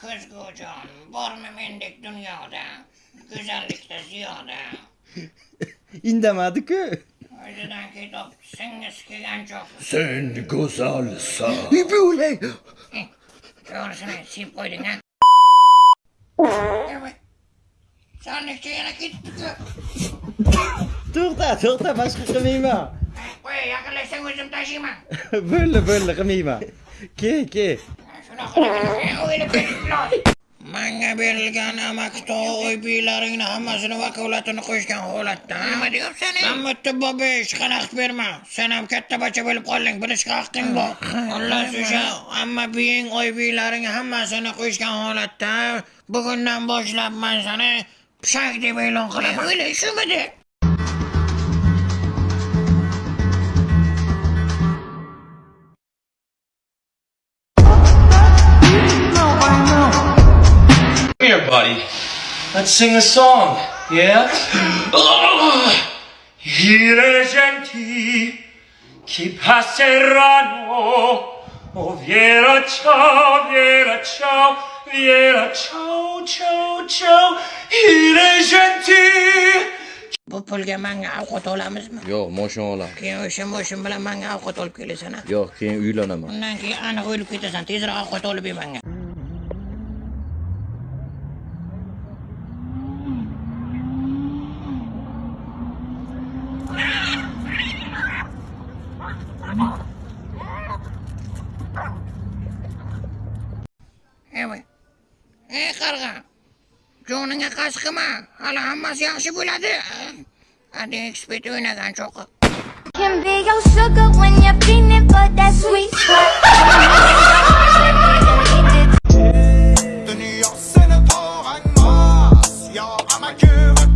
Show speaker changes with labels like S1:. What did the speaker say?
S1: ko'zgujon bormi mendek dunyoda go'zallikda ziyoda
S2: indamadi-ku.
S1: o'zidan ketib singisi kelgan choq
S3: Sen go'zalsan.
S2: Bo'lay.
S1: to'g'risini siyib qo'yding a sonlikcha yana ketdi-ku
S2: To'xta, to'xta, boshqa qilmayman.
S1: qo'y yaqinlashsang o'zim tashiyman
S2: Bo'ldi, bo'ldi, qilmayman. Ke, ke.
S1: Manga berilgan amakto uy biylaringni hammasini vakolatini qo'yishgan holatda nima deyapsan man bitta bobish xalaqit berma sen ham katta bacha bo'lib qolding bilishga haqqing bor xullas o'sha amma biying uy hammasini qo'yishgan holatda bugundan boshlab man seni pishak deb e'lon qilaman o'yla shumidi
S4: Come here, buddy. Let's sing a song. Yeah? I regenti che passeranno. Oh, Viera, ciao, Viera, ciao, Viera, ciao, ciao, ciao. I regenti.
S1: bu pulga manga ovqat olamizmi
S2: Yo'q, moshina olaman.
S1: keyin o'sha moshin bilan manga ovqat olib kelasan a
S2: Yo'q, keyin uylanaman.
S1: undan keyin aniq o'lib ketasan tezroq ovqat olib ber manga evoy ey qarg'a joningga qasd qilma hali hammasi yaxshi bo'ladi hadeb spit o'ynagan cho'qi
S5: Can be your sugar when you're feeling for that sweet spot. Dünya seni doğan mas, ama gülüm.